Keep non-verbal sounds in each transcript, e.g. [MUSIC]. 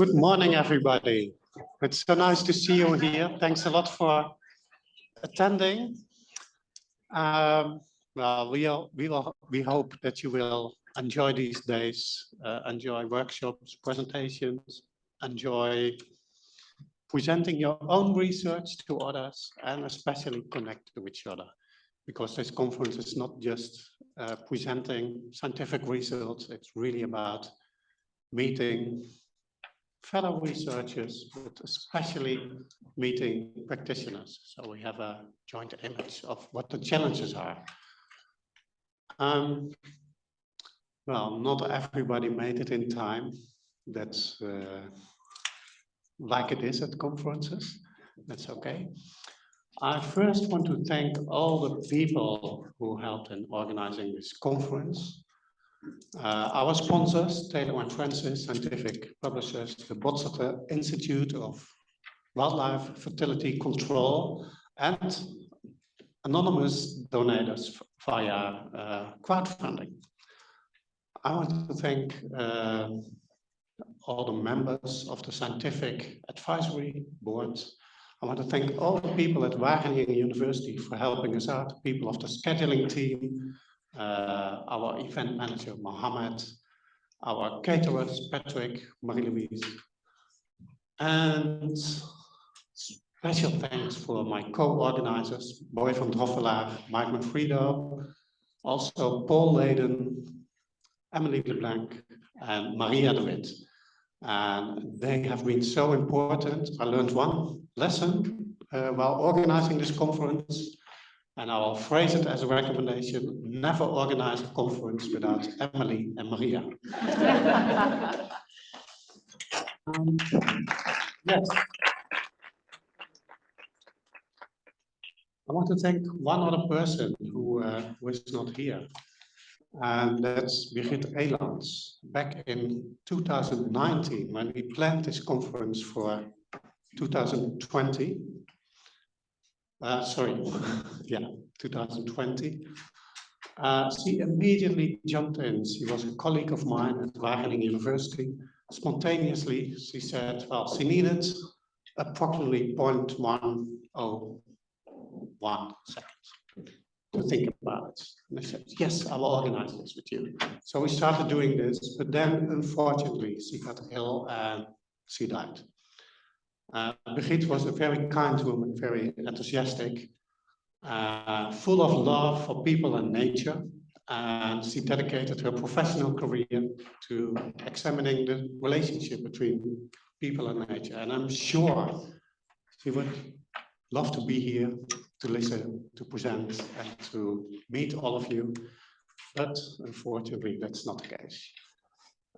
Good morning, everybody. It's so nice to see you here. Thanks a lot for attending. Um, well, we all, we will we hope that you will enjoy these days, uh, enjoy workshops, presentations, enjoy presenting your own research to others, and especially connect to each other. Because this conference is not just uh, presenting scientific results, it's really about meeting fellow researchers, but especially meeting practitioners. So we have a joint image of what the challenges are. Um, well, not everybody made it in time. That's uh, like it is at conferences. That's okay. I first want to thank all the people who helped in organizing this conference. Uh, our sponsors, Taylor and Francis Scientific Publishers, the Botstiber Institute of Wildlife Fertility Control, and anonymous donors via uh, crowdfunding. I want to thank uh, all the members of the Scientific Advisory Board. I want to thank all the people at Wageningen University for helping us out, people of the scheduling team, our event manager, Mohammed, our caterers, Patrick, Marie-Louise, and special thanks for my co-organizers, Boy van Droffelaar, Mike Manfredo, also Paul Leyden, Emily LeBlanc, and Maria de Witt. And they have been so important. I learned one lesson uh, while organizing this conference, and I will phrase it as a recommendation, never organize a conference without Emily and Maria. um, yes. I want to thank one other person who, uh, who is not here, and that's Birgit Elands. Back in 2019, when we planned this conference for 2020, uh, sorry, [LAUGHS] yeah, 2020. Uh, she immediately jumped in. She was a colleague of mine at Wageningen University. Spontaneously, she said, well, she needed approximately 0.101 seconds to think about it. And I said, yes, I will organize this with you. So we started doing this, but then unfortunately, she got ill and she died. Uh, Birgit was a very kind woman, very enthusiastic, uh, full of love for people and nature. And she dedicated her professional career to examining the relationship between people and nature. And I'm sure she would love to be here to listen, to present, and to meet all of you. But unfortunately, that's not the case.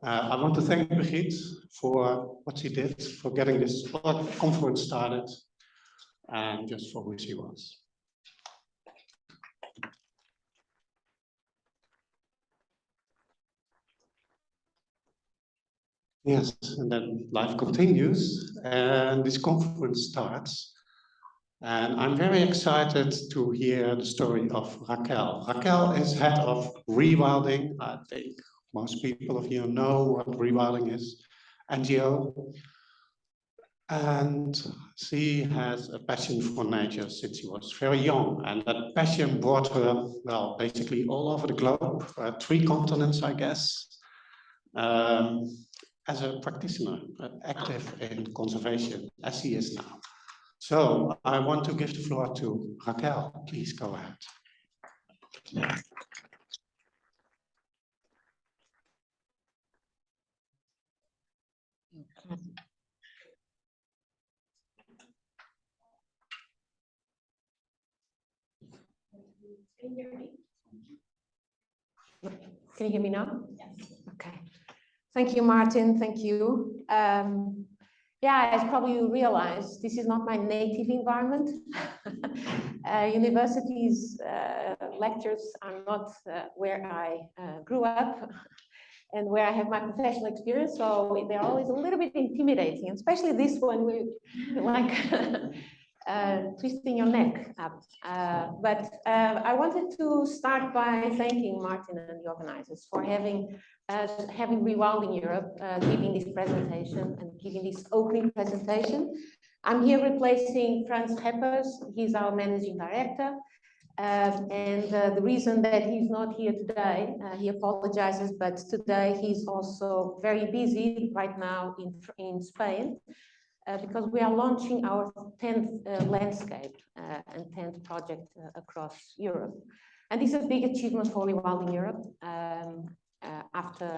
Uh, I want to thank Birgit for what she did, for getting this conference started, and just for who she was. Yes, and then life continues, and this conference starts. And I'm very excited to hear the story of Raquel. Raquel is head of rewilding, I think, most people of you know what rewilding is, NGO. And she has a passion for nature since she was very young. And that passion brought her, well, basically all over the globe, uh, three continents, I guess, um, as a practitioner, uh, active in conservation, as she is now. So I want to give the floor to Raquel. Please go ahead. Can you hear me? Can you hear me now? Yes. Okay. Thank you, Martin. Thank you. Um, yeah, as probably you realize, this is not my native environment. [LAUGHS] uh, universities uh, lectures are not uh, where I uh, grew up [LAUGHS] and where I have my professional experience. So they're always a little bit intimidating, especially this one, we like [LAUGHS] uh, twisting your neck up. Uh, but uh, I wanted to start by thanking Martin and the organizers for having as having Rewilding Europe uh, giving this presentation and giving this opening presentation. I'm here replacing Frans Schepers. He's our managing director. Um, and uh, the reason that he's not here today, uh, he apologizes, but today he's also very busy right now in, in Spain uh, because we are launching our 10th uh, landscape uh, and 10th project uh, across Europe. And this is a big achievement for Rewilding Europe um, after,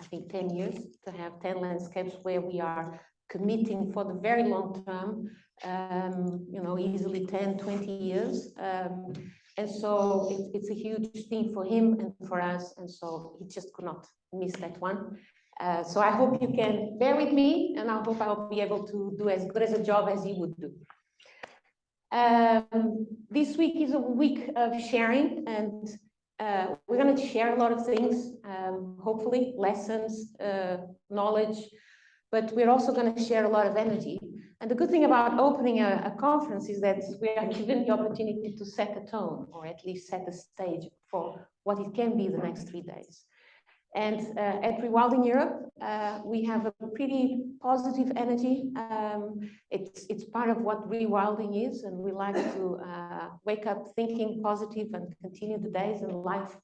I think, 10 years to have 10 landscapes where we are committing for the very long term, um, you know, easily 10, 20 years. Um, and so it, it's a huge thing for him and for us. And so he just could not miss that one. Uh, so I hope you can bear with me and I hope I'll be able to do as good as a job as you would do. Um, this week is a week of sharing and uh, we're going to share a lot of things, um, hopefully lessons, uh, knowledge, but we're also going to share a lot of energy. And the good thing about opening a, a, conference is that we are given the opportunity to set a tone or at least set a stage for what it can be the next three days. And uh, at Rewilding Europe, uh, we have a pretty positive energy. Um, it's, it's part of what rewilding is, and we like to uh, wake up thinking positive and continue the days and life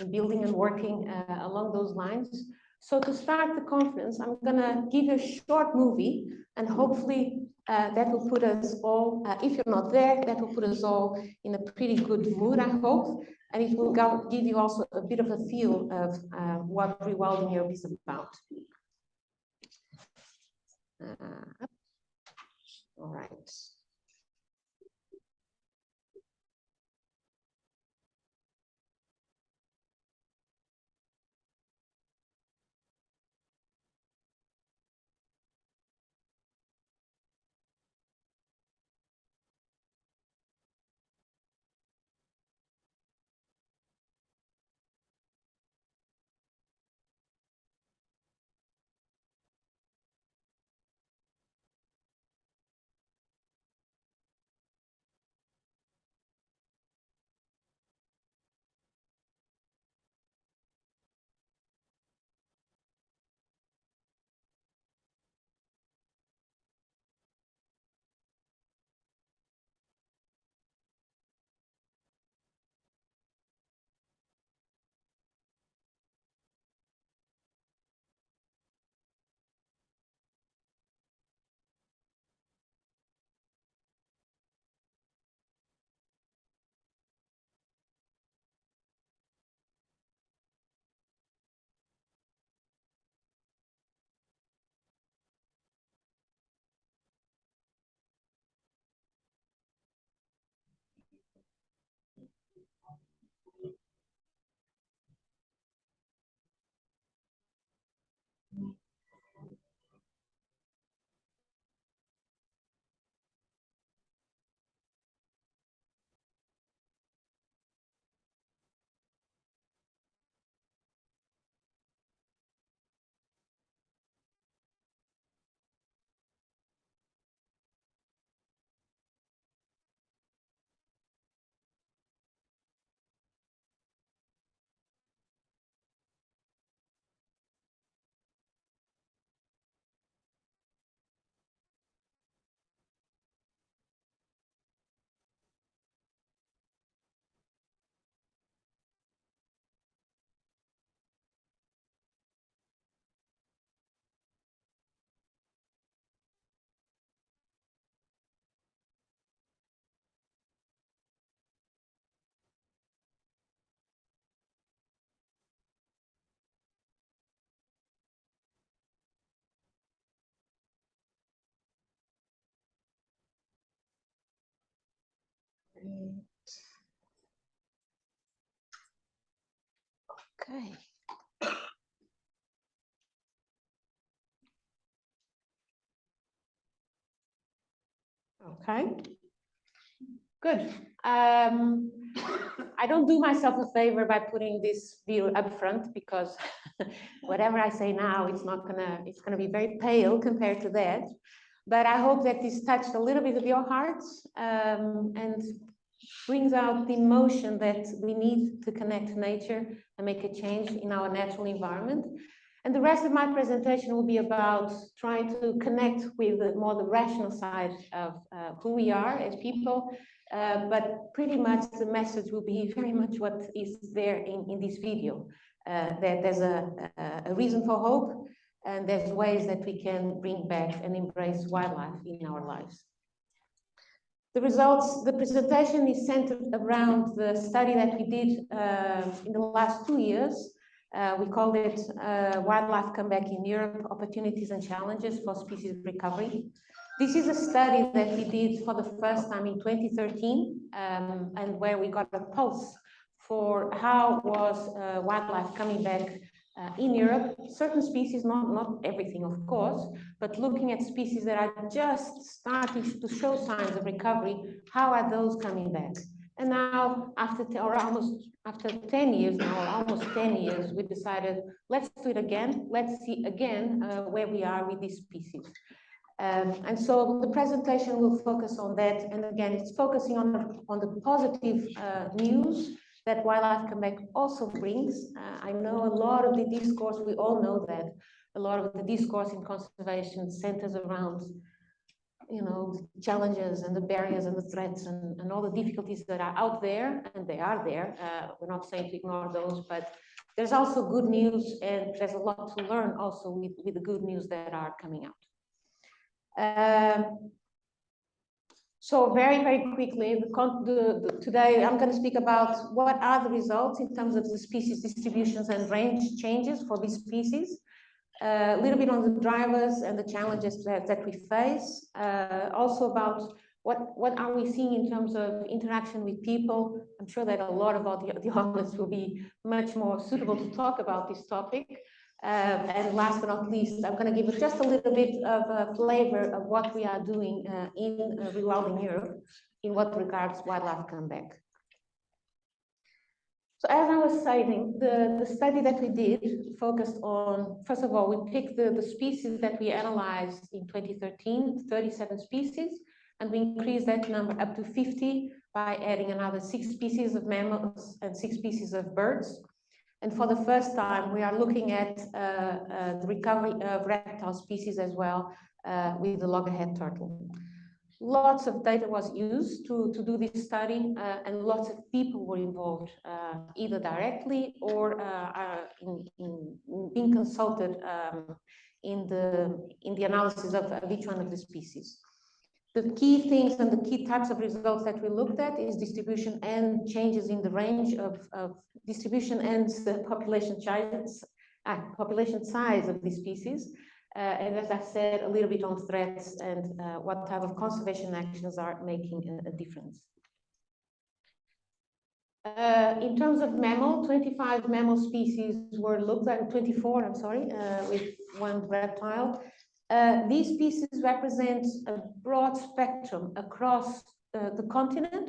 and building and working along those lines. So to start the conference, I'm gonna give you a short movie and hopefully uh, that will put us all, uh, if you're not there, that will put us all in a pretty good mood, I hope. And it will go, give you also a bit of a feel of uh, what Rewilding Europe is about. Uh, all right. Okay. Okay. Good. Um, I don't do myself a favor by putting this view up front because [LAUGHS] whatever I say now, it's not gonna, it's gonna be very pale compared to that. But I hope that this touched a little bit of your hearts um, and brings out the emotion that we need to connect to nature and make a change in our natural environment. And the rest of my presentation will be about trying to connect with the, more the rational side of uh, who we are as people, uh, but pretty much the message will be very much what is there in, in this video. Uh, that there's a, a, reason for hope and there's ways that we can bring back and embrace wildlife in our lives. The results, the presentation is centered around the study that we did uh, in the last two years. Uh, we called it uh, Wildlife Comeback in Europe, Opportunities and Challenges for Species Recovery. This is a study that we did for the first time in 2013 um, and where we got a pulse for how was uh, wildlife coming back uh, in Europe, certain species, not, not everything, of course, but looking at species that are just starting to show signs of recovery, how are those coming back? And now, after or almost after 10 years now, almost 10 years, we decided, let's do it again. Let's see again uh, where we are with these species. Um, and so the presentation will focus on that. And again, it's focusing on, on the positive uh, news that wildlife comeback also brings. Uh, I know a lot of the discourse, we all know that a lot of the discourse in conservation centers around you know, challenges and the barriers and the threats and, and all the difficulties that are out there, and they are there. Uh, we're not saying to ignore those, but there's also good news, and there's a lot to learn also with, with the good news that are coming out. Um, so very, very quickly, the, the, the, today I'm going to speak about what are the results in terms of the species distributions and range changes for these species. Uh, a little bit on the drivers and the challenges that, that we face. Uh, also about what, what are we seeing in terms of interaction with people. I'm sure that a lot of the, the audience will be much more suitable to talk about this topic. Uh, and last but not least, I'm going to give just a little bit of a flavor of what we are doing uh, in uh, Rewilding Europe in what regards wildlife comeback. So as I was saying, the, the study that we did focused on, first of all, we picked the, the species that we analyzed in 2013, 37 species, and we increased that number up to 50 by adding another six species of mammals and six species of birds. And for the first time, we are looking at uh, uh, the recovery of reptile species as well uh, with the loggerhead turtle. Lots of data was used to, to do this study and lots of people were involved, either directly or in, in, in, being consulted um, in, the, in the analysis of, of each one of the species. The key things and the key types of results that we looked at is distribution and changes in the range of, of distribution and the population size, uh, population size of these species. Uh, and as I said, a little bit on threats and uh, what type of conservation actions are making a, a difference. Uh, in terms of mammal, 25 mammal species were looked at, 24, I'm sorry, uh, with one reptile. Uh, these species represent a broad spectrum across uh, the continent,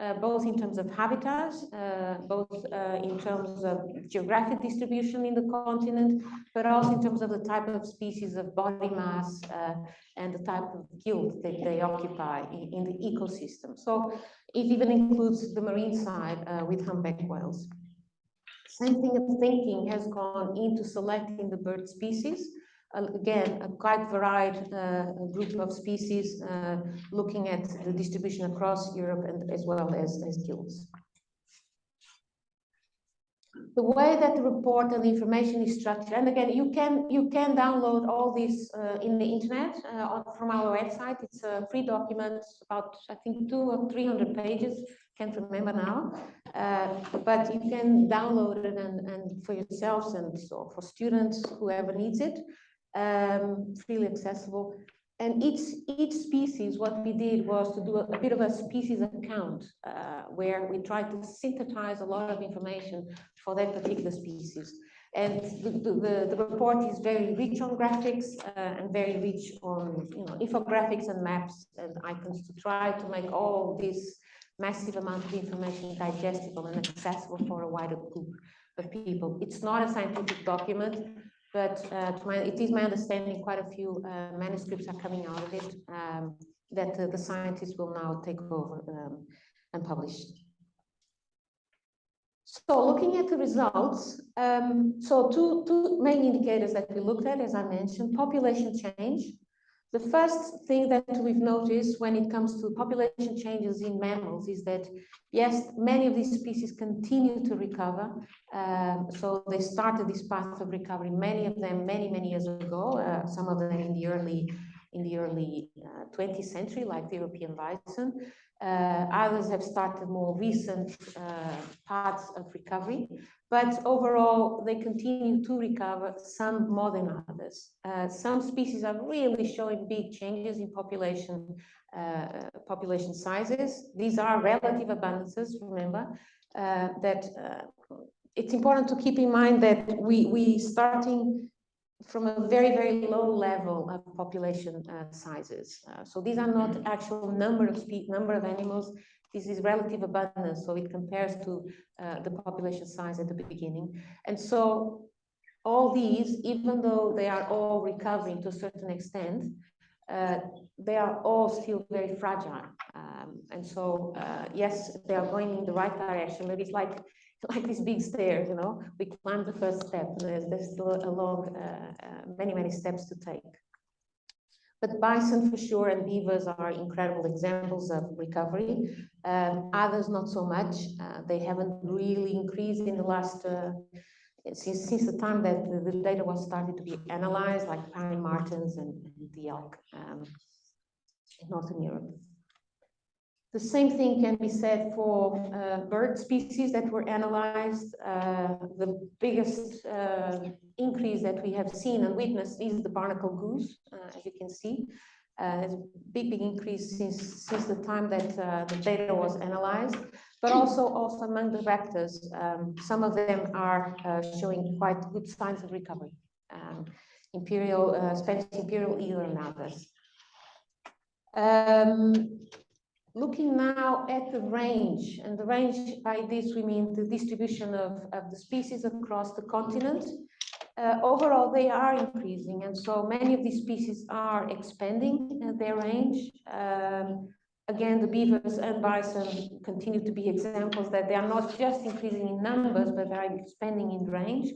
uh, both in terms of habitats, uh, both uh, in terms of geographic distribution in the continent, but also in terms of the type of species of body mass and the type of guild that they occupy in, in, the ecosystem. So it even includes the marine side with humpback whales. Same thing of thinking has gone into selecting the bird species again, a quite varied uh, group of species uh, looking at the distribution across Europe and as well as, as guilds. The way that the report and the information is structured, and again, you can you can download all this uh, in the internet uh, from our website. It's a free document, about I think two or three hundred pages. Can't remember now, uh, but you can download it and, and for yourselves and so for students, whoever needs it um, freely accessible. And each, each species, what we did was to do a, a bit of a species account uh, where we tried to synthesize a lot of information for that particular species. And the, the, the report is very rich on graphics uh, and very rich on you know, infographics and maps and icons to try to make all this massive amount of information digestible and accessible for a wider group of people. It's not a scientific document, but uh, my, it is my understanding quite a few uh, manuscripts are coming out of it um, that the scientists will now take over um, and publish. So looking at the results, um, so two, two main indicators that we looked at, as I mentioned, population change. The first thing that we've noticed when it comes to population changes in mammals is that, yes, many of these species continue to recover. Um, so they started this path of recovery, many of them many, many years ago, uh, some of them in the early in the early uh, 20th century, like the European bison. Uh, others have started more recent uh, of recovery, but overall they continue to recover, some more than others. Uh, some species are really showing big changes in population uh, population sizes. These are relative abundances, remember, uh, that uh, it's important to keep in mind that we, we starting from a very, very low level of population uh, sizes. Uh, so these are not actual number of number of animals. This is relative abundance, so it compares to uh, the population size at the beginning. And so all these, even though they are all recovering to a certain extent, uh, they are all still very fragile. Um, and so, uh, yes, they are going in the right direction, but it's like [LAUGHS] like these big stairs, you know, we climb the first step, there's, there's still a long, uh, uh, many, many steps to take. But bison for sure and beavers are incredible examples of recovery. Um, others not so much. Uh, they haven't really increased in the last, uh, since, since the time that the, data was started to be analyzed, like pine martens and, and the elk um, in Northern Europe. The same thing can be said for uh, bird species that were analyzed. Uh, the biggest uh, increase that we have seen and witnessed is the barnacle goose, uh, as you can see. Uh, there's a big, big increase since, since the time that uh, the data was analyzed, but also, also among the raptors. Um, some of them are showing quite good signs of recovery. Um, imperial, Spanish imperial eagle and others. Um, looking now at the range, and the range by this we mean the distribution of, of the species across the continent. Uh, overall, they are increasing, and so many of these species are expanding uh, their range. Um, again, the beavers and bison continue to be examples that they are not just increasing in numbers, but they are expanding in range,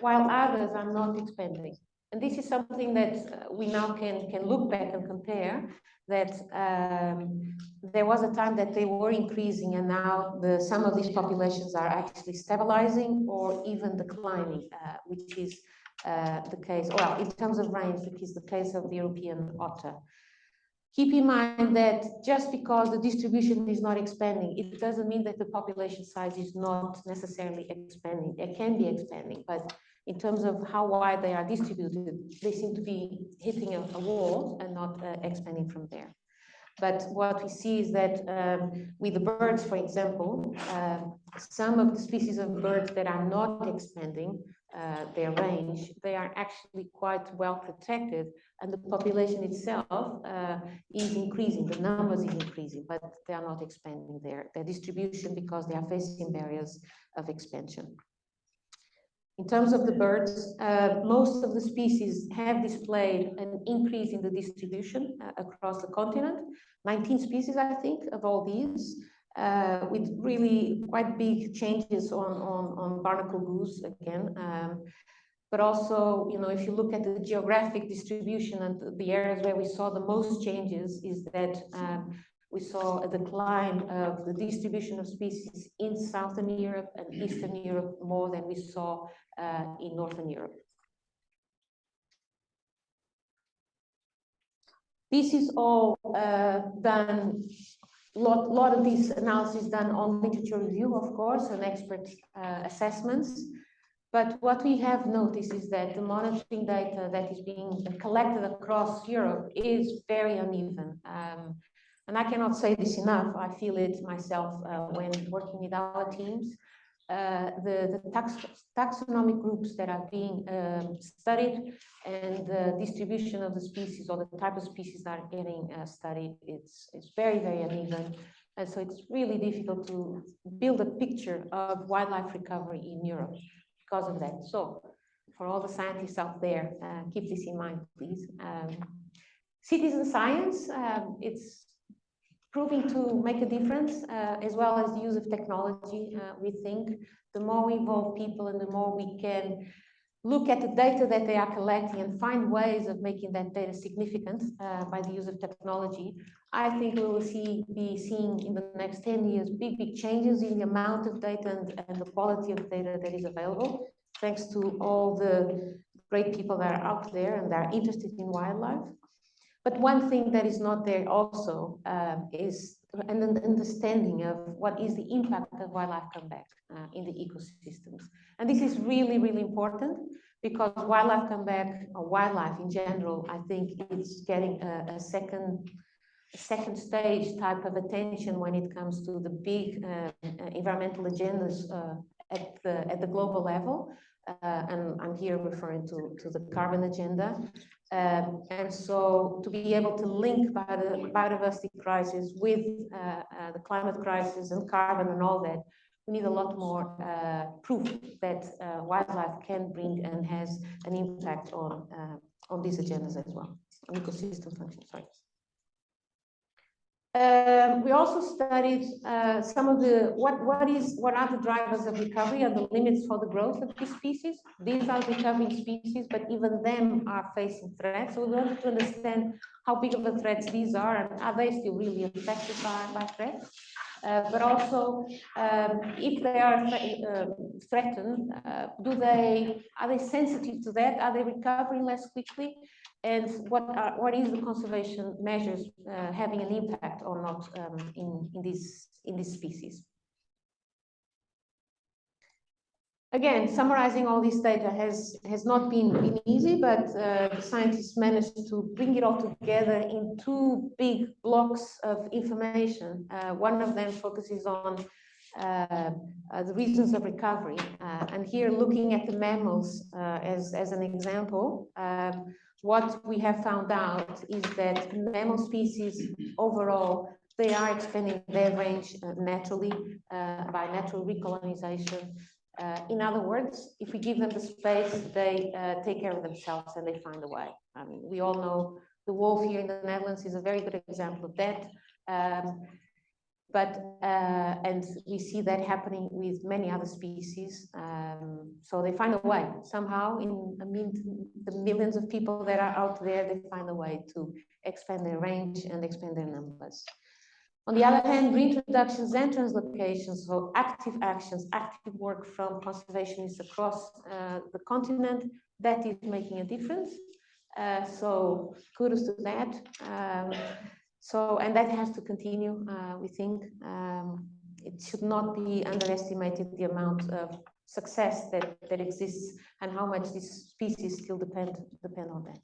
while others are not expanding. And this is something that uh, we now can, can look back and compare that um, there was a time that they were increasing and now the, some of these populations are actually stabilizing or even declining, uh, which is uh, the case, well, in terms of range, which is the case of the European otter. Keep in mind that just because the distribution is not expanding, it doesn't mean that the population size is not necessarily expanding. It can be expanding, but in terms of how wide they are distributed, they seem to be hitting a, a wall and not uh, expanding from there. But what we see is that um, with the birds, for example, uh, some of the species of birds that are not expanding uh, their range, they are actually quite well protected and the population itself uh, is increasing, the numbers is increasing, but they are not expanding their, their distribution because they are facing barriers of expansion. In terms of the birds, uh, most of the species have displayed an increase in the distribution uh, across the continent. 19 species, I think, of all these, uh, with really quite big changes on, on, on barnacle goose again. Um, but also, you know, if you look at the geographic distribution and the areas where we saw the most changes is that um, we saw a decline of the distribution of species in Southern Europe and Eastern Europe more than we saw uh, in Northern Europe. This is all uh, done, lot, lot of this analysis done on literature review, of course, and expert uh, assessments. But what we have noticed is that the monitoring data that is being collected across Europe is very uneven. Um, and I cannot say this enough, I feel it myself uh, when working with our teams. Uh, the, the tax, taxonomic groups that are being um, studied and the distribution of the species or the type of species that are getting uh, studied, it's, it's very, very uneven. And so it's really difficult to build a picture of wildlife recovery in Europe because of that. So for all the scientists out there, uh, keep this in mind, please. Um, citizen science, um, it's proving to make a difference, uh, as well as the use of technology. Uh, we think the more we involve people and the more we can look at the data that they are collecting and find ways of making that data significant uh, by the use of technology, I think we will see be seeing in the next 10 years big, big changes in the amount of data and, and the quality of data that is available, thanks to all the great people that are out there and that are interested in wildlife. But one thing that is not there also uh, is an understanding of what is the impact of wildlife comeback uh, in the ecosystems. And this is really, really important because wildlife comeback or wildlife in general, I think it's getting a, a second second stage type of attention when it comes to the big uh, environmental agendas uh, at the at the global level. Uh, and I'm here referring to, to the carbon agenda. Um, and so to be able to link bio biodiversity crisis with uh, uh, the climate crisis and carbon and all that, we need a lot more uh, proof that uh, wildlife can bring and has an impact on uh, on these agendas as well, on ecosystem function, sorry. Um, we also studied uh, some of the what what is what are the drivers of recovery and the limits for the growth of these species. These are recovering species, but even them are facing threats. So we wanted to understand how big of a threat these are and are they still really affected by, by threats. Uh, but also um, if they are uh, threatened, do they are they sensitive to that? Are they recovering less quickly? And what are what is the conservation measures uh, having an impact or not um, in in these in these species? Again, summarizing all this data has, has not been, been easy, but uh, the scientists managed to bring it all together in two big blocks of information. Uh, one of them focuses on uh, uh the reasons of recovery. Uh, and here looking at the mammals uh, as, as an example, um, what we have found out is that mammal species overall, they are expanding their range naturally by natural recolonization uh, in other words, if we give them the space, they uh, take care of themselves and they find a way. We all know the wolf here in the Netherlands is a very good example of that. Um, but uh, and we see that happening with many other species. Um, so they find a way somehow. In mean, the millions of people that are out there, they find a way to expand their range and expand their numbers. On the other hand, reintroductions and translocations, so active actions, active work from conservationists across uh, the continent, that is making a difference. Uh, so kudos to that. Um, so, and that has to continue, uh, we think. Um, it should not be underestimated the amount of success that, that exists and how much these species still depend, depend on that.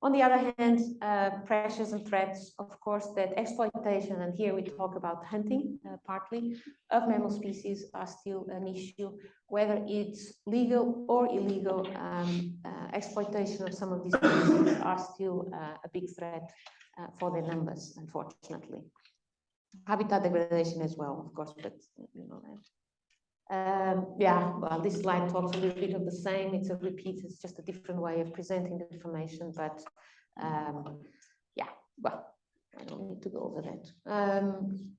On the other hand, uh, pressures and threats, of course, that exploitation, and here we talk about hunting uh, partly, of mammal species are still an issue, whether it's legal or illegal, um, uh, exploitation of some of these species are still uh, a big threat uh, for their numbers, unfortunately. Habitat degradation as well, of course, but you know that. Um, yeah, well, this slide talks a little bit of the same. It's a repeat. It's just a different way of presenting the information. But um, yeah, well, I don't need to go over that. Um,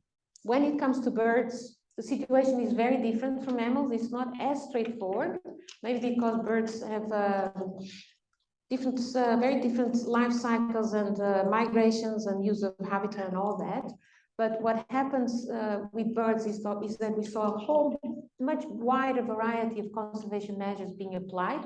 when it comes to birds, the situation is very different from mammals. It's not as straightforward, maybe because birds have uh, different, uh, very different life cycles and uh, migrations and use of habitat and all that. But what happens uh, with birds is, is, that we saw a whole much wider variety of conservation measures being applied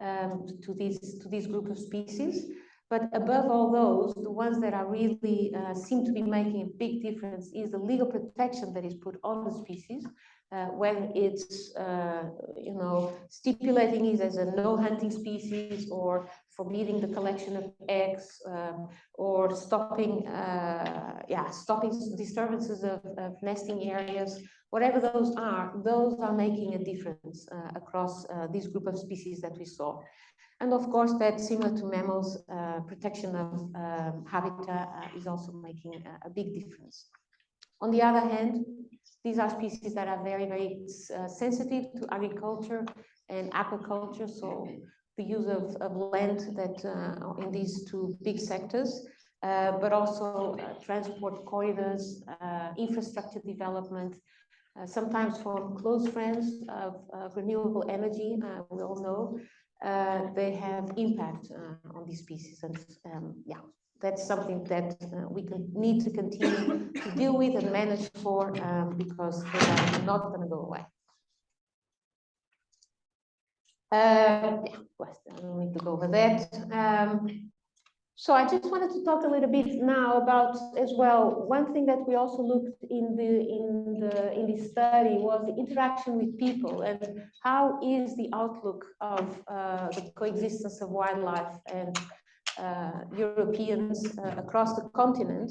um, to, these, to this group of species. But above all those, the ones that are really uh, seem to be making a big difference is the legal protection that is put on the species, uh, whether it's, uh, you know, stipulating it as a no hunting species or forbidding the collection of eggs um, or stopping, uh, yeah, stopping disturbances of, of, nesting areas, whatever those are, those are making a difference uh, across uh, this group of species that we saw. And of course, that similar to mammals, uh, protection of um, habitat uh, is also making a, a, big difference. On the other hand, these are species that are very, very uh, sensitive to agriculture and aquaculture. So the use of, of land that uh, in these two big sectors. uh, but also uh, transport corridors, uh, infrastructure development, uh, sometimes for close friends of, of renewable energy, uh, we all know, uh, they have impact on these species. And um, yeah, that's something that we can need to continue to deal with and manage for um, because they are not going to go away. Uh, yeah, I don't need to go over that. Um, so I just wanted to talk a little bit now about as well. One thing that we also looked in the in the in this study was the interaction with people and how is the outlook of uh, the coexistence of wildlife and uh, Europeans uh, across the continent.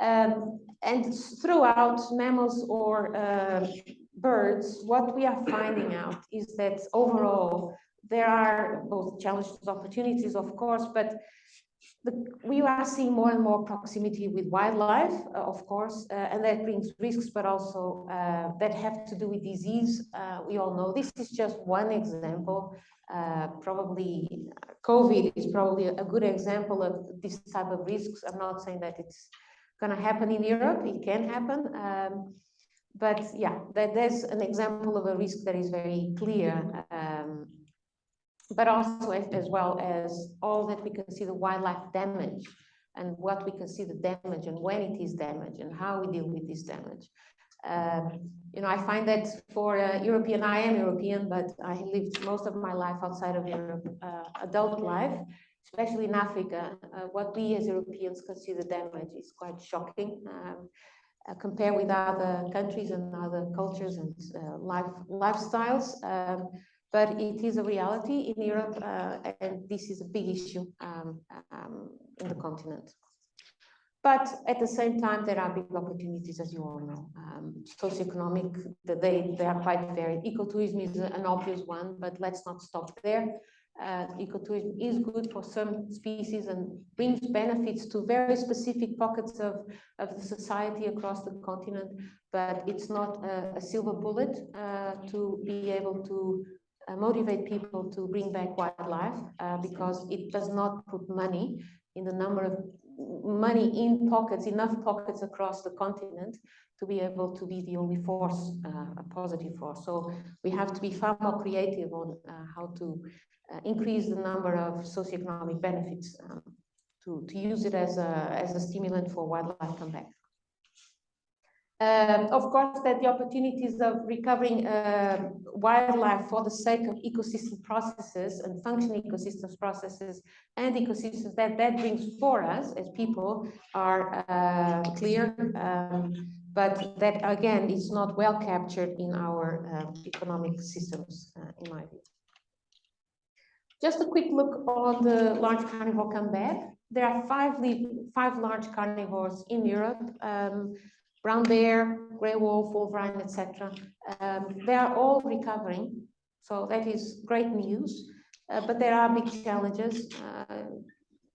Um, and throughout mammals or uh, birds, what we are finding out is that overall there are both challenges, opportunities, of course, but the, we are seeing more and more proximity with wildlife, uh, of course, uh, and that brings risks, but also uh, that have to do with disease. Uh, we all know this is just one example. Uh, probably COVID is probably a good example of this type of risks. I'm not saying that it's going to happen in Europe. It can happen. Um, but yeah, that, there's an example of a risk that is very clear um, but also as, as well as all that we consider wildlife damage and what we consider damage and when it is damage and how we deal with this damage. Um, you know, I find that for uh, European, I am European, but I lived most of my life outside of Europe, uh, adult life, especially in Africa. Uh, what we as Europeans consider damage is quite shocking. Um, uh, compare with other countries and other cultures and uh, life lifestyles. Um, but it is a reality in Europe, uh, and this is a big issue um, um, in the continent. But at the same time, there are big opportunities, as you all know. Um, socioeconomic, they, they are quite varied. Ecotourism is an obvious one, but let's not stop there. Uh, ecotourism is good for some species and brings benefits to very specific pockets of, of the society across the continent, but it's not a, a silver bullet uh, to be able to uh, motivate people to bring back wildlife uh, because it does not put money in the number of money in pockets, enough pockets across the continent to be able to be the only force, uh, a positive force. So we have to be far more creative on uh, how to increase the number of socioeconomic benefits um, to, to use it as a, as a stimulant for wildlife comeback. Um, of course, that the opportunities of recovering uh, wildlife for the sake of ecosystem processes and functioning ecosystems processes and ecosystems that that brings for us as people are uh, clear, um, but that again is not well captured in our uh, economic systems, uh, in my view. Just a quick look on the large carnivore comeback. There are five, five large carnivores in Europe. Um, brown bear, grey wolf, wolverine, etc. Um, they are all recovering, so that is great news. Uh, but there are big challenges, uh,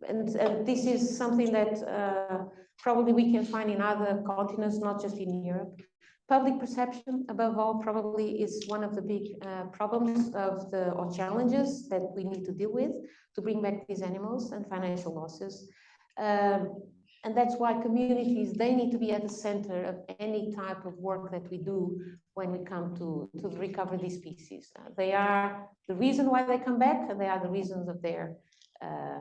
and, and, this is something that uh, probably we can find in other continents, not just in Europe. Public perception, above all, probably is one of the big uh, problems of the or challenges that we need to deal with to bring back these animals and financial losses. Um, and that's why communities, they need to be at the center of any type of work that we do when we come to, to recover these species. Uh, they are the reason why they come back and they are the reasons of their, uh,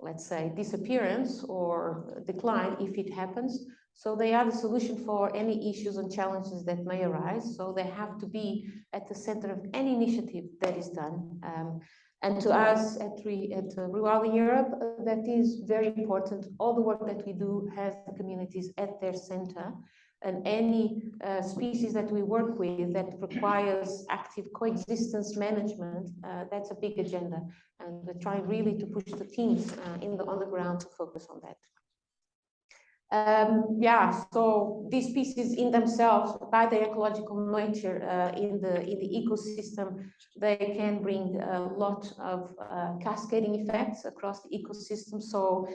let's say, disappearance or decline if it happens. So they are the solution for any issues and challenges that may arise. So they have to be at the center of any initiative that is done. Um, and to us at, Re, uh, Rewilding Europe, uh, that is very important. All the work that we do has the communities at their center. And any uh, species that we work with that requires active coexistence management, uh, that's a big agenda. And we're trying really to push the teams uh, in the, on the ground to focus on that. Um, yeah, so these species in themselves, by their ecological nature uh, in the in the ecosystem, they can bring a lot of uh, cascading effects across the ecosystem. So,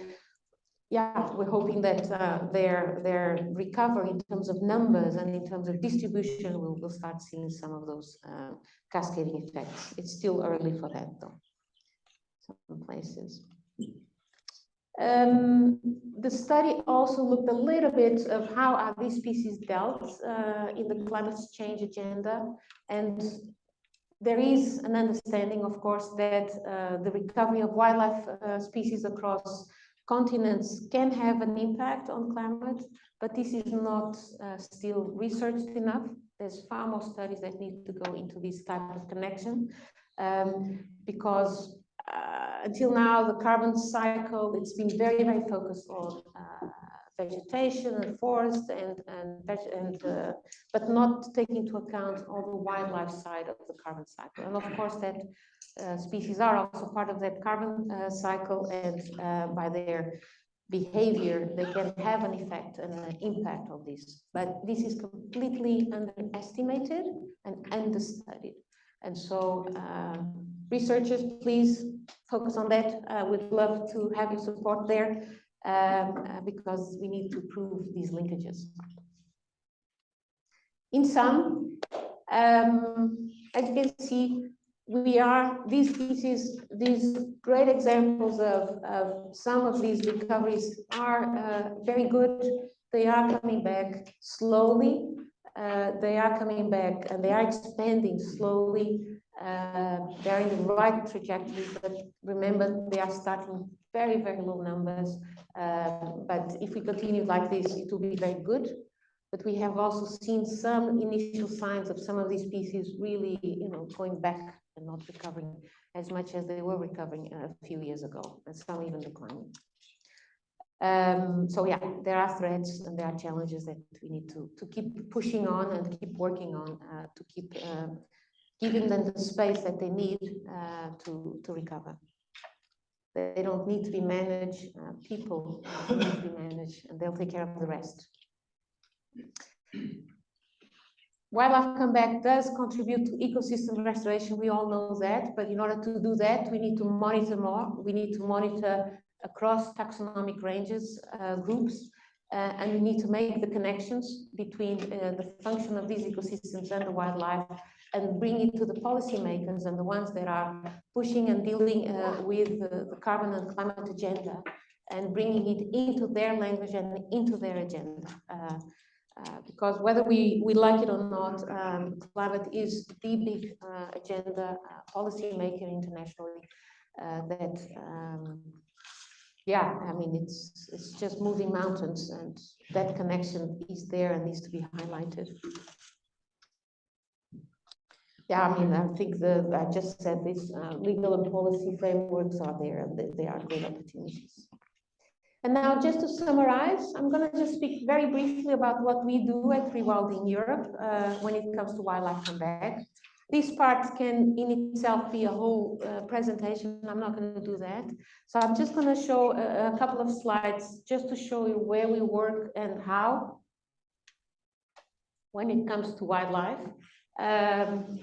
yeah, we're hoping that uh, their their recovery in terms of numbers and in terms of distribution, we'll, we'll start seeing some of those uh, cascading effects. It's still early for that, though. Some places. Um, the study also looked a little bit of how are these species dealt uh, in the climate change agenda. And there is an understanding, of course, that uh, the recovery of wildlife uh, species across continents can have an impact on climate, but this is not uh, still researched enough. There's far more studies that need to go into this type of connection um, because until now, the carbon cycle, it's been very, very focused on uh, vegetation and forest and, and, and uh, but not taking into account all the wildlife side of the carbon cycle. And of course, that uh, species are also part of that carbon uh, cycle and uh, by their behavior, they can have an effect and an impact on this. But this is completely underestimated and understudied. And so researchers, please focus on that. Uh, we'd love to have your support there um, uh, because we need to prove these linkages. In sum, um, as you can see, we are, these species, these great examples of, of some of these recoveries are uh, very good. They are coming back slowly. Uh, they are coming back and they are expanding slowly. Uh, they're in the right trajectory, but remember, they are starting very, very low numbers. Uh, but if we continue like this, it will be very good. But we have also seen some initial signs of some of these species really, you know, going back and not recovering as much as they were recovering a few years ago, and some even declining. Um, so yeah, there are threats and there are challenges that we need to, to keep pushing on and keep working on uh, to keep uh, giving them the space that they need uh, to, to recover. They don't need to be managed, uh, people need to be managed, and they'll take care of the rest. Wildlife comeback does contribute to ecosystem restoration, we all know that, but in order to do that, we need to monitor more. We need to monitor across taxonomic ranges, uh, groups, uh, and we need to make the connections between uh, the function of these ecosystems and the wildlife and bring it to the policymakers and the ones that are pushing and dealing uh, with the, carbon and climate agenda and bringing it into their language and into their agenda. Uh, uh, because whether we, we like it or not, um, climate is the big uh, agenda uh, policy internationally uh, that, um, yeah, I mean, it's, it's just moving mountains and that connection is there and needs to be highlighted. Yeah, I mean, I think the, I just said this, uh, legal and policy frameworks are there and they, they are great opportunities. And now just to summarize, I'm going to just speak very briefly about what we do at Rewilding Europe uh, when it comes to wildlife comeback. This part can in itself be a whole uh, presentation. I'm not going to do that. So I'm just going to show a, a, couple of slides just to show you where we work and how when it comes to wildlife. Um,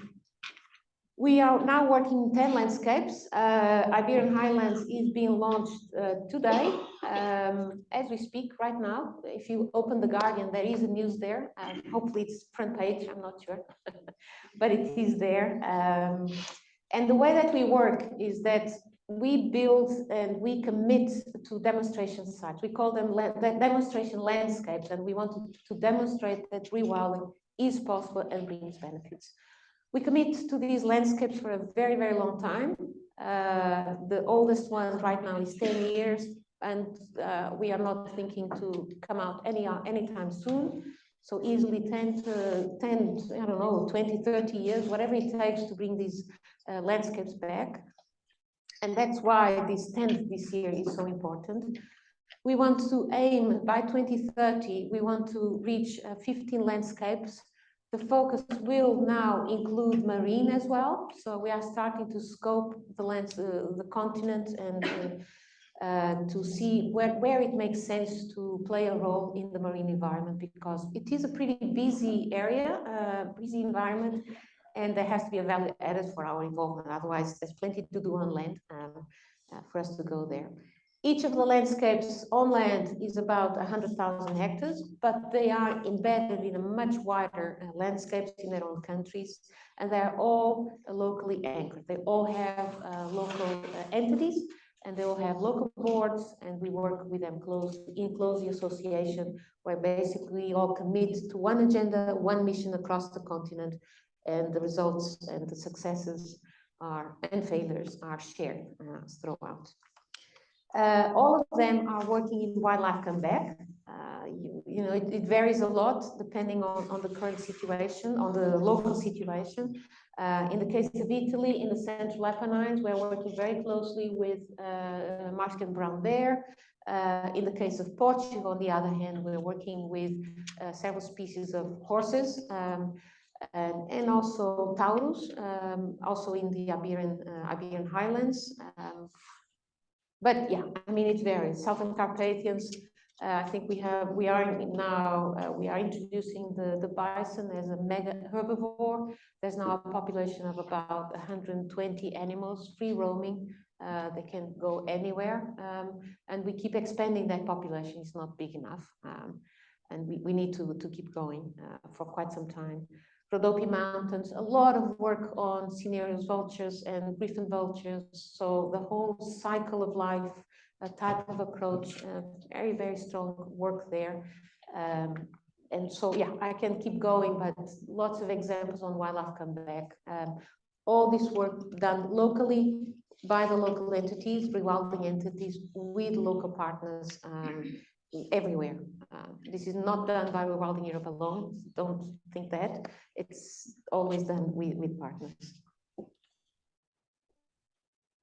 we are now working in 10 landscapes. Uh, Iberian Highlands is being launched uh, today, um, as we speak right now. If you open The Guardian, there is a news there. Um, hopefully it's front page, I'm not sure, [LAUGHS] but it is there. Um, and the way that we work is that we build and we commit to demonstration sites. We call them demonstration landscapes, and we want to, to demonstrate that rewilding is possible and brings benefits. We commit to these landscapes for a very, very long time. Uh, the oldest one right now is 10 years, and uh, we are not thinking to come out any anytime soon. So easily 10 to 10, I don't know, 20, 30 years, whatever it takes to bring these uh, landscapes back. And that's why this 10th this year is so important. We want to aim by 2030, we want to reach uh, 15 landscapes the focus will now include marine as well. So we are starting to scope the lands, uh, the continent and uh, uh, to see where, where it makes sense to play a role in the marine environment because it is a pretty busy area, uh, busy environment, and there has to be a value added for our involvement. Otherwise, there's plenty to do on land um, uh, for us to go there. Each of the landscapes on land is about 100,000 hectares, but they are embedded in a much wider uh, landscapes in their own countries, and they're all uh, locally anchored. They all have uh, local uh, entities, and they all have local boards and we work with them close in close association where basically we all commit to one agenda, one mission across the continent and the results and the successes are and failures are shared uh, throughout. Uh, all of them are working in wildlife comeback. Uh, you, you, know, it, it, varies a lot depending on, on the current situation, on the local situation. Uh, in the case of Italy, in the Central Apennines, we're working very closely with uh, Marsican brown bear. Uh, in the case of Portugal, on the other hand, we're working with uh, several species of horses um, and, and, also Tauros, um, also in the Iberian, uh, Iberian Highlands. Um, but yeah, I mean, it varies. Southern Carpathians, uh, I think we have, we are now, uh, we are introducing the, the bison as a mega herbivore. There's now a population of about 120 animals free roaming. Uh, they can go anywhere. Um, and we keep expanding that population. It's not big enough. Um, and we, we need to, to keep going uh, for quite some time. Rhodope Mountains, a lot of work on cinereous vultures and griffon vultures. So the whole cycle of life a type of approach, uh, very, very strong work there. Um, and so, yeah, I can keep going, but lots of examples on wildlife comeback. Um, all this work done locally by the local entities, rewilding entities with local partners um, everywhere. Uh, this is not done by Rewilding Europe alone. Don't think that. It's always done with, with partners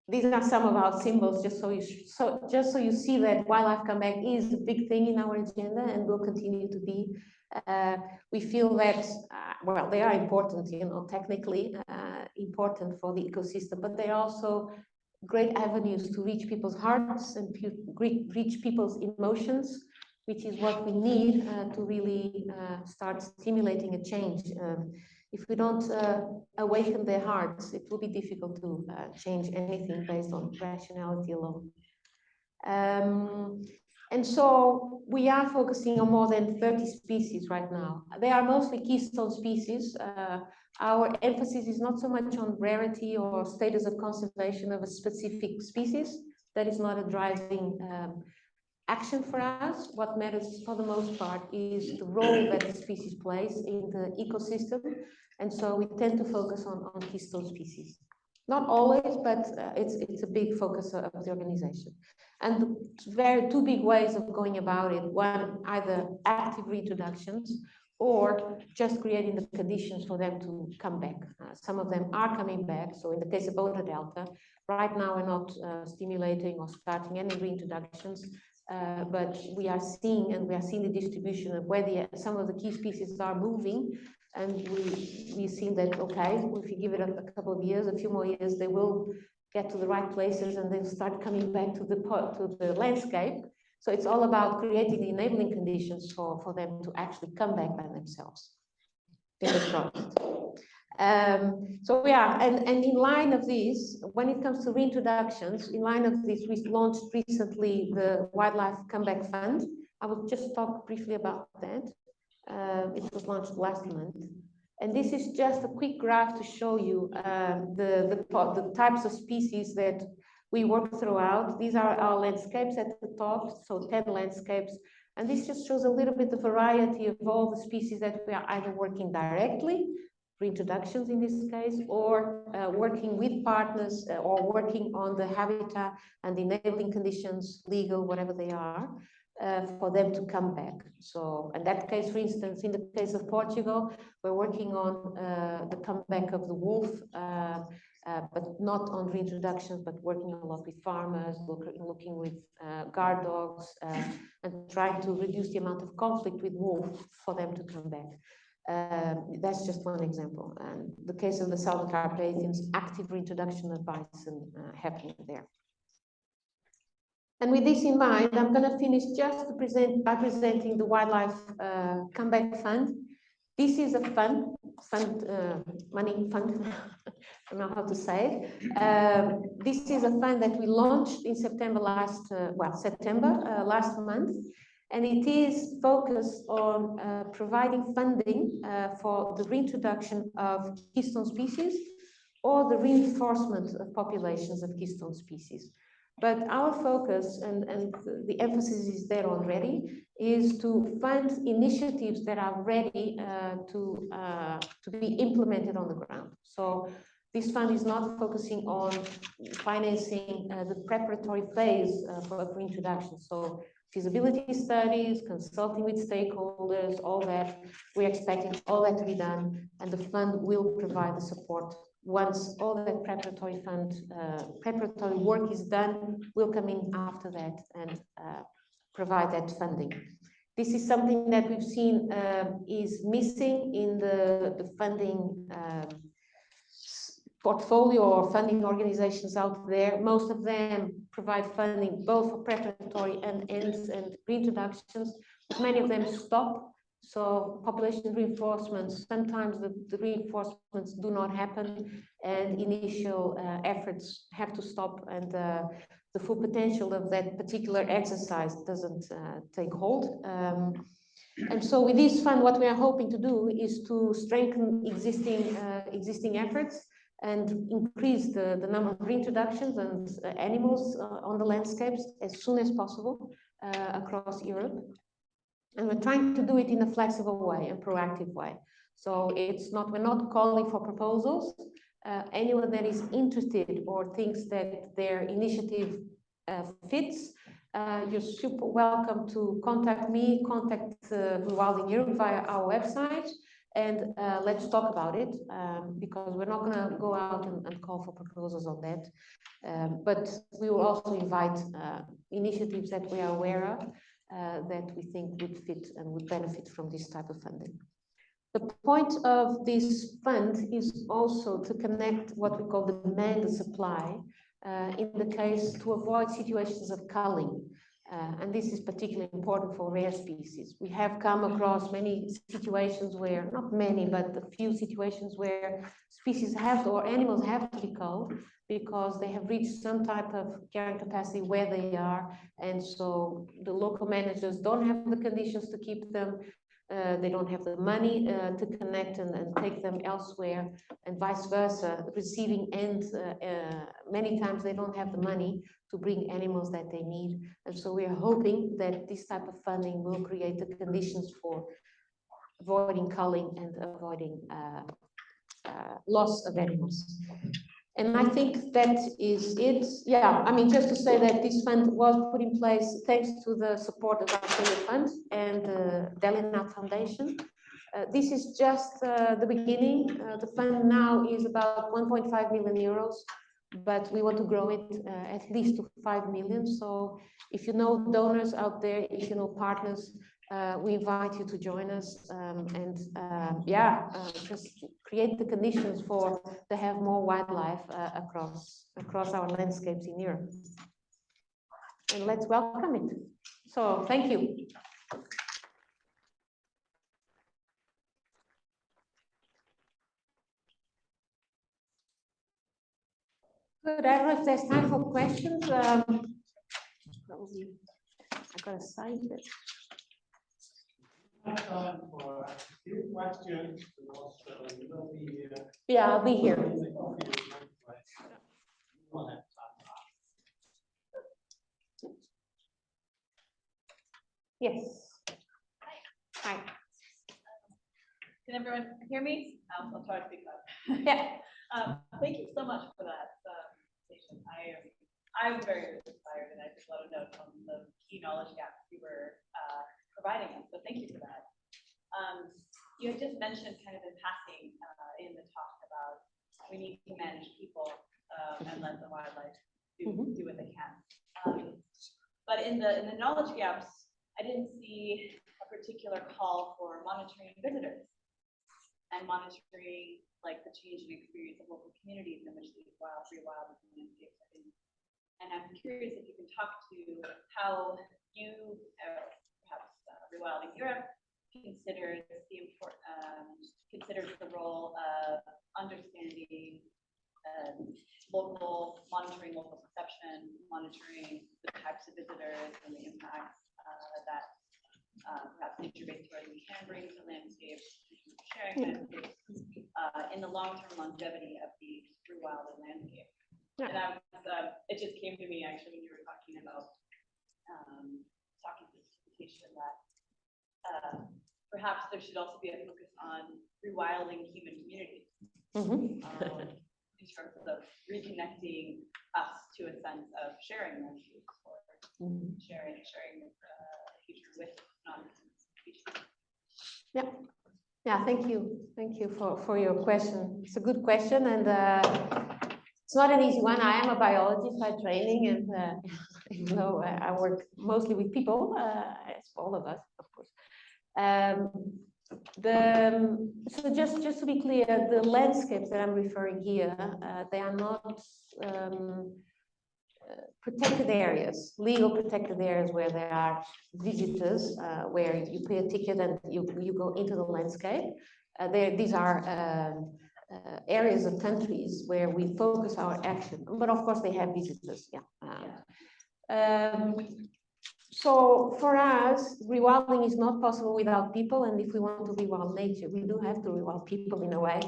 these are some of our symbols, just so you so just so you see that wildlife comeback is a big thing in our agenda and will continue to be. Uh, we feel that uh, well, they are important, you know, technically uh, important for the ecosystem, but they're also great avenues to reach people's hearts and reach people's emotions, which is what we need uh, to really uh, start stimulating a change. Um, if we don't uh, awaken their hearts, it will be difficult to uh, change anything based on rationality alone. Um, and so we are focusing on more than 30 species right now. They are mostly keystone species. Our emphasis is not so much on rarity or status of conservation of a specific species. That is not a driving um, action for us. What matters for the most part is the role that the species plays in the ecosystem. And so we tend to focus on, on keystone species. Not always, but uh, it's, it's a big focus of the organization. And very two big ways of going about it. One, either active reintroductions or just creating the conditions for them to come back. Uh, some of them are coming back. So in the case of Odra Delta, right now we're not uh, stimulating or starting any reintroductions uh, but we are seeing and we are seeing the distribution of where the, some of the key species are moving and we we've seen that okay if you give it a, a, couple of years a few more years they will get to the right places and then start coming back to the to the landscape so it's all about creating the enabling conditions for for them to actually come back by themselves in the um, so yeah, and, and in line of this, when it comes to reintroductions, in line of this, we launched recently the Wildlife Comeback Fund. I will just talk briefly about that. Uh, it was launched last month. And this is just a quick graph to show you uh, the, the, the types of species that we work throughout. These are our landscapes at the top, so 10 landscapes. And this just shows a little bit the variety of all the species that we are either working directly reintroductions in this case, or uh, working with partners uh, or working on the habitat and enabling conditions, legal, whatever they are, uh, for them to come back. So in that case, for instance, in the case of Portugal, we're working on uh, the comeback of the wolf, uh, but not on reintroductions, but working a lot with farmers, look, looking with guard dogs, and trying to reduce the amount of conflict with wolf for them to come back. Um, that's just one example. And the case of the Southern Carpathians, active reintroduction of bison uh, happening there. And with this in mind, I'm going to finish just present by presenting the Wildlife uh, Comeback Fund. This is a fund, fund uh, money fund, [LAUGHS] I don't know how to say it. Um, this is a fund that we launched in September last, uh, well, September uh, last month and it is focused on uh, providing funding uh, for the reintroduction of keystone species or the reinforcement of populations of keystone species. But our focus and, and the emphasis is there already is to fund initiatives that are ready uh, to, uh, to be implemented on the ground. So this fund is not focusing on financing uh, the preparatory phase uh, for, for introduction. So feasibility studies, consulting with stakeholders, all that. We're expecting all that to be done, and the fund will provide the support. Once all that preparatory fund, uh, preparatory work is done, we'll come in after that and uh, provide that funding. This is something that we've seen um, is missing in the, the funding um, portfolio or funding organizations out there. Most of them provide funding both for preparatory and ends and reintroductions. Many of them stop. So population reinforcements, sometimes the, the reinforcements do not happen and initial uh, efforts have to stop and uh, the full potential of that particular exercise doesn't uh, take hold. Um, and so with this fund, what we are hoping to do is to strengthen existing uh, existing efforts and increase the, the number of reintroductions and uh, animals uh, on the landscapes as soon as possible uh, across Europe. And we're trying to do it in a flexible way and proactive way. So it's not, we're not calling for proposals. Uh, anyone that is interested or thinks that their initiative uh, fits, uh, you're super welcome to contact me, contact uh, Rewilding Europe via our website and uh, let's talk about it um, because we're not going to go out and, and, call for proposals on that. Um, but we will also invite uh, initiatives that we are aware of uh, that we think would fit and would benefit from this type of funding. The point of this fund is also to connect what we call the demand and supply uh, in the case to avoid situations of culling. Uh, and this is particularly important for rare species. We have come across many situations where, not many, but a few situations where species have to, or animals have to be culled because they have reached some type of carrying capacity where they are. And so the local managers don't have the conditions to keep them uh, they don't have the money uh, to connect and, and, take them elsewhere and vice versa receiving end uh, uh, many times they don't have the money to bring animals that they need. And so we are hoping that this type of funding will create the conditions for avoiding culling and avoiding uh, uh, loss of animals and I think that is it. Yeah, I mean, just to say that this fund was put in place thanks to the support of our Fund and the Delignat Foundation. Uh, this is just uh, the beginning. Uh, the fund now is about 1.5 million euros, but we want to grow it uh, at least to 5 million. So if you know donors out there, if you know partners, uh, we invite you to join us um, and uh, yeah, uh, just create the conditions for to have more wildlife uh, across across our landscapes in Europe. And let's welcome it. So thank you. Good. I don't know if there's time for questions. Um, I got a sign time for a few questions. will be here. Yeah, I'll be here. Yes. Hi. Can everyone hear me? I'll, I'll try to speak up. [LAUGHS] Yeah. Um, thank you so much for that presentation. I am I'm very inspired, and I just want to note on the key knowledge gaps you were uh, providing us. So thank you for that. Um, you had just mentioned kind of in passing uh, in the talk about we need to manage people um, and let the wildlife do, mm -hmm. do what they can. Um, but in the in the knowledge gaps, I didn't see a particular call for monitoring visitors and monitoring like the change in experience of local communities in which these wild, free wild landscapes are in. And I'm curious if you can talk to how you, uh, Rewilding Europe considers the important um, considers the role of understanding um, local monitoring local perception, monitoring the types of visitors and the impacts uh, that uh, perhaps nature-based tourism can bring to landscapes, sharing landscapes uh, in the long-term longevity of the true wild landscape. Yeah. And I was, uh, it just came to me actually when you were talking about, um, talking to presentation that, uh, perhaps there should also be a focus on rewilding human communities. Mhm. um, [LAUGHS] in terms of reconnecting us to a sense of sharing refuge or Mhm. sharing, sharing uh, the future with non-species. Yeah, thank you. Thank you for, for your question. It's a good question and uh, it's not an easy one. I am a biologist by training and uh, [LAUGHS] uh, I work mostly with people, uh, as all of us. Um, the, so just, just to be clear, the landscapes that I'm referring here, uh, they are not um, uh, protected areas, legal protected areas where there are visitors, uh, where you pay a ticket and you, you go into the landscape. Uh, there, these are um, uh, areas of countries where we focus our action, but of course they have visitors, yeah. Um, um, so for us, rewilding is not possible without people, and if we want to rewild nature, we do have to rewild people in a way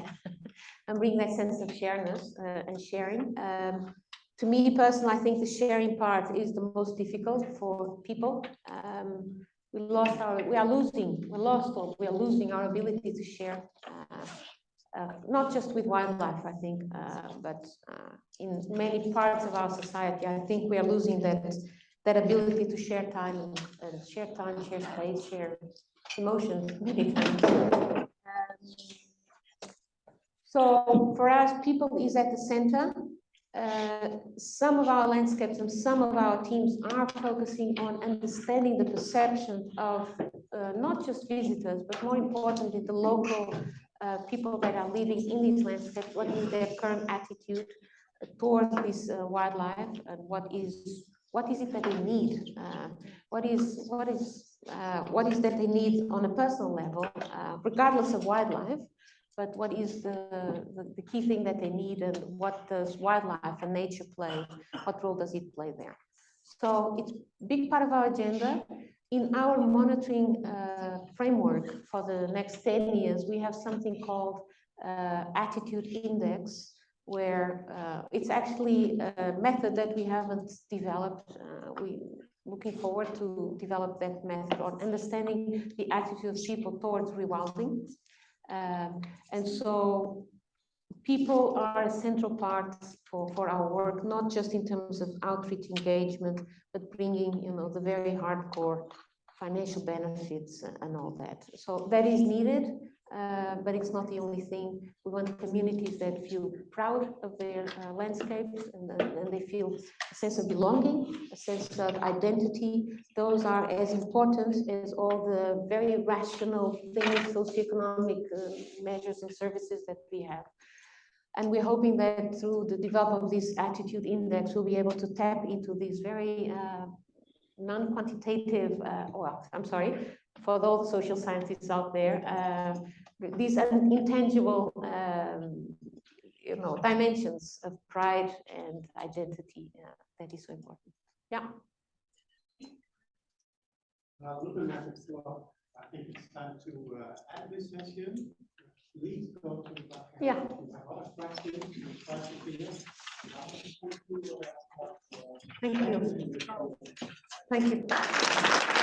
[LAUGHS] and bring that sense of shareness uh, and sharing. Um, to me personally, I think the sharing part is the most difficult for people. Um, we lost our, we are losing, we're lost or we are losing our ability to share, uh, uh, not just with wildlife, I think, uh, but uh, in many parts of our society, I think we are losing that, that ability to share time and, and share time, share space, share emotions many times. Um, so for us, people is at the center. Uh, some of our landscapes and some of our teams are focusing on understanding the perception of uh, not just visitors, but more importantly, the local uh, people that are living in these landscapes. What is their current attitude towards this uh, wildlife, and what is what is it that they need? Uh, what is what is uh, what is that they need on a personal level, uh, regardless of wildlife? but what is the, the, the, key thing that they need and what does wildlife and nature play? What role does it play there? So it's a big part of our agenda. In our monitoring uh, framework for the next 10 years, we have something called uh, Attitude Index, where uh, it's actually a method that we haven't developed. Uh, we looking forward to develop that method on understanding the attitude of people towards rewilding. Um, and so people are a central part for, for our work, not just in terms of outreach engagement, but bringing, you know, the very hardcore financial benefits and all that. So that is needed, uh, but it's not the only thing. We want communities that feel proud of their uh, landscapes and, and they feel a sense of belonging, a sense of identity. Those are as important as all the very rational things, socioeconomic uh, measures and services that we have. And we're hoping that through the development of this attitude index, we'll be able to tap into these very uh, non-quantitative, uh, well, I'm sorry, for those social scientists out there, uh, these intangible, um, you know, dimensions of pride and identity uh, that is so important. Yeah. Now, looking at the clock, I think it's time to uh, end this session. Please go to the back. Yeah. If you have other questions, you try to clear. Thank you. Thank you.